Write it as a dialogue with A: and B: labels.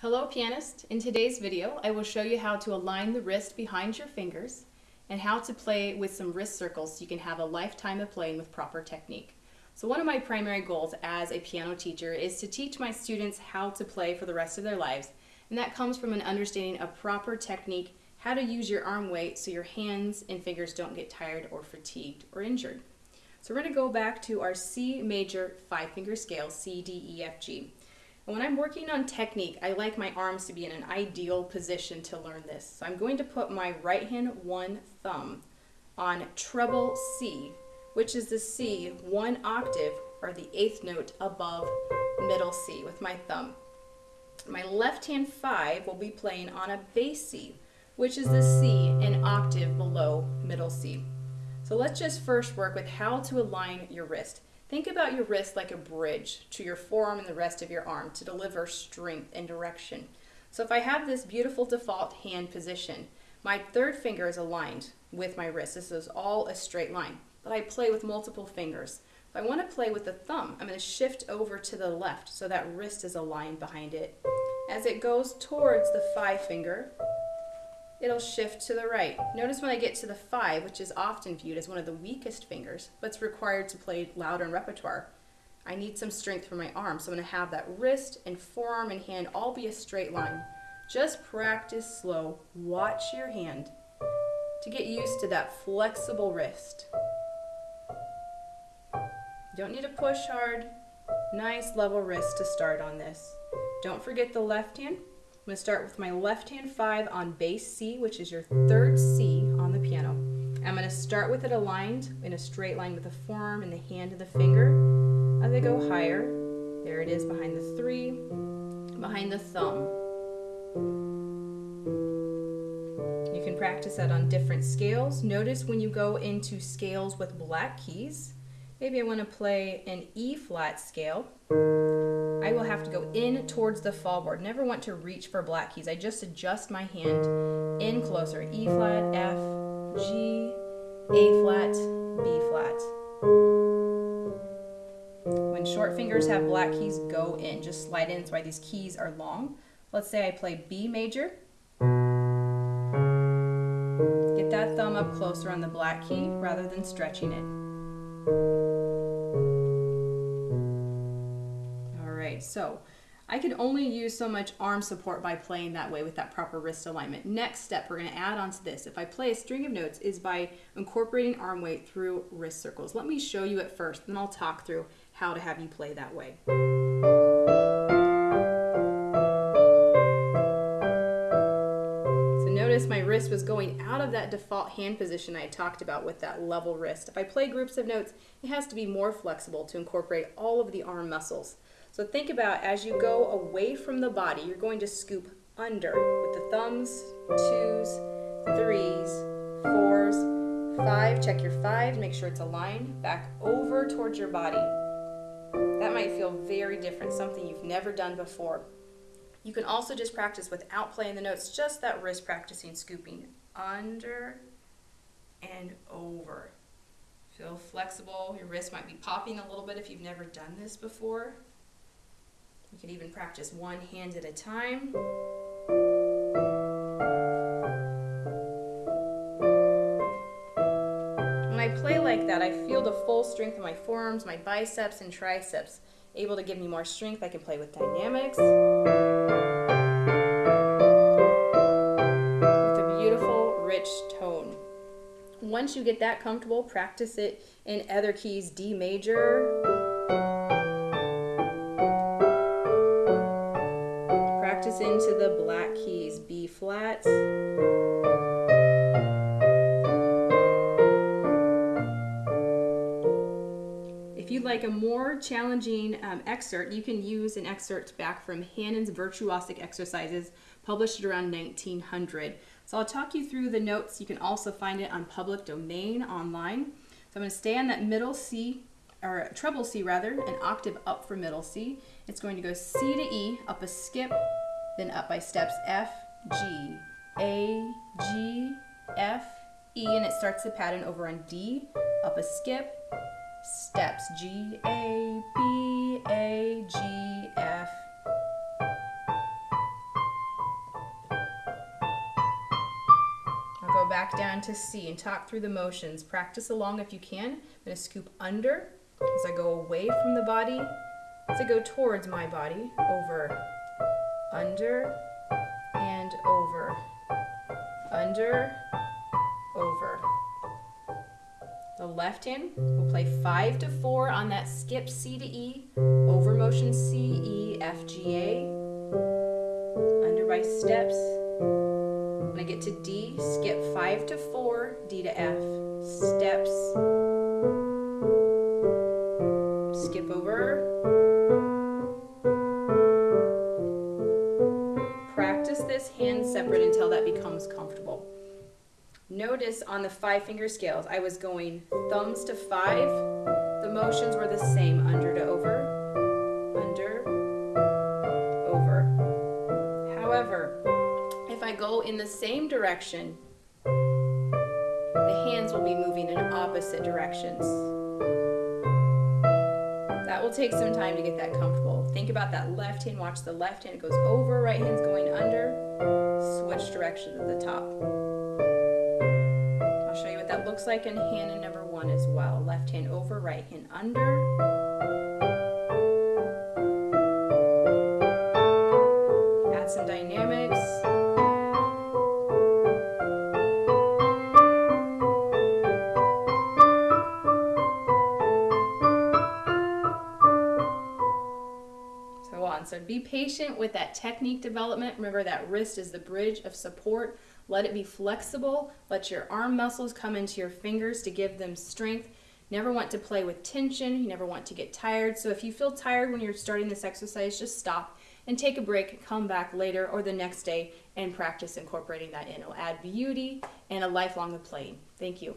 A: Hello pianist! In today's video I will show you how to align the wrist behind your fingers and how to play with some wrist circles so you can have a lifetime of playing with proper technique. So one of my primary goals as a piano teacher is to teach my students how to play for the rest of their lives and that comes from an understanding of proper technique, how to use your arm weight so your hands and fingers don't get tired or fatigued or injured. So we're going to go back to our C major five finger scale, C, D, E, F, G. And when I'm working on technique, I like my arms to be in an ideal position to learn this. So I'm going to put my right hand one thumb on treble C, which is the C one octave or the eighth note above middle C with my thumb. My left hand five will be playing on a bass C, which is the C an octave below middle C. So let's just first work with how to align your wrist. Think about your wrist like a bridge to your forearm and the rest of your arm to deliver strength and direction. So if I have this beautiful default hand position, my third finger is aligned with my wrist. This is all a straight line, but I play with multiple fingers. If I want to play with the thumb, I'm going to shift over to the left so that wrist is aligned behind it. As it goes towards the five finger, it'll shift to the right. Notice when I get to the five, which is often viewed as one of the weakest fingers, but it's required to play louder in repertoire, I need some strength for my arm. So I'm gonna have that wrist and forearm and hand all be a straight line. Just practice slow, watch your hand to get used to that flexible wrist. Don't need to push hard. Nice level wrist to start on this. Don't forget the left hand. I'm going to start with my left hand five on bass C, which is your third C on the piano. I'm going to start with it aligned in a straight line with the forearm and the hand and the finger. As I go higher, there it is behind the three, behind the thumb. You can practice that on different scales. Notice when you go into scales with black keys, maybe I want to play an E flat scale. Will have to go in towards the fall board. Never want to reach for black keys. I just adjust my hand in closer. E flat, F, G, A flat, B flat. When short fingers have black keys, go in. Just slide in. That's why these keys are long. Let's say I play B major. Get that thumb up closer on the black key rather than stretching it. So I can only use so much arm support by playing that way with that proper wrist alignment. Next step we're going to add on to this, if I play a string of notes, is by incorporating arm weight through wrist circles. Let me show you it first, then I'll talk through how to have you play that way. So notice my wrist was going out of that default hand position I talked about with that level wrist. If I play groups of notes, it has to be more flexible to incorporate all of the arm muscles. So think about as you go away from the body, you're going to scoop under with the thumbs, twos, threes, fours, five. Check your five, make sure it's aligned. Back over towards your body. That might feel very different, something you've never done before. You can also just practice without playing the notes, just that wrist practicing scooping under and over. Feel flexible. Your wrist might be popping a little bit if you've never done this before. You can even practice one hand at a time. When I play like that, I feel the full strength of my forearms, my biceps and triceps, able to give me more strength. I can play with dynamics. With a beautiful, rich tone. Once you get that comfortable, practice it in other keys, D major, into the black keys, B flat. If you'd like a more challenging um, excerpt, you can use an excerpt back from Hanon's Virtuosic Exercises, published around 1900. So I'll talk you through the notes. You can also find it on public domain online. So I'm going to stay on that middle C, or treble C rather, an octave up from middle C. It's going to go C to E, up a skip, then up by steps F, G, A, G, F, E, and it starts the pattern over on D, up a skip, steps G, A, B, A, G, F, I'll go back down to C and talk through the motions. Practice along if you can. I'm going to scoop under as I go away from the body, as I go towards my body, over, under, and over, under, over. The left hand will play five to four on that skip C to E, over motion C, E, F, G, A, under by steps. When I get to D, skip five to four, D to F, steps, skip over, separate until that becomes comfortable. Notice on the five finger scales, I was going thumbs to five. The motions were the same, under to over, under, over. However, if I go in the same direction, the hands will be moving in opposite directions. Will take some time to get that comfortable. Think about that left Hanon, watch the left hand, it goes over, right hand's going under, switch directions at the top I'll show you what that looks like in hand number one as well. Left hand over, right hand under. Be patient with that technique development. Remember that wrist is the bridge of support let it be flexible. Let your arm muscles come into your fingers to give them strength. Never want to play with tension. You never want to get tired. So if you feel tired when you're starting this exercise, just stop and take a break, come back later or the next day and practice incorporating that in. It'll add beauty and a lifelong of playing. Thank you.